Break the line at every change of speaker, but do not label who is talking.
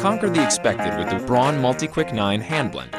Conquer the expected with the Braun Multi-Quick 9 Hand Blend.